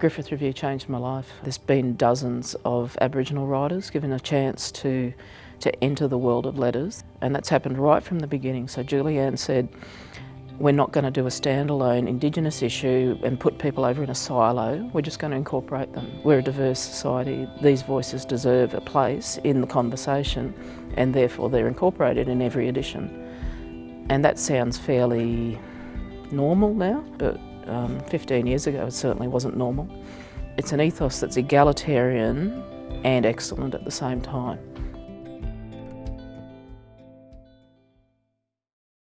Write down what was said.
Griffith Review changed my life. There's been dozens of Aboriginal writers given a chance to, to enter the world of letters and that's happened right from the beginning. So Julianne said, we're not going to do a standalone Indigenous issue and put people over in a silo, we're just going to incorporate them. We're a diverse society, these voices deserve a place in the conversation and therefore they're incorporated in every edition. And that sounds fairly normal now, but um, 15 years ago it certainly wasn't normal. It's an ethos that's egalitarian and excellent at the same time.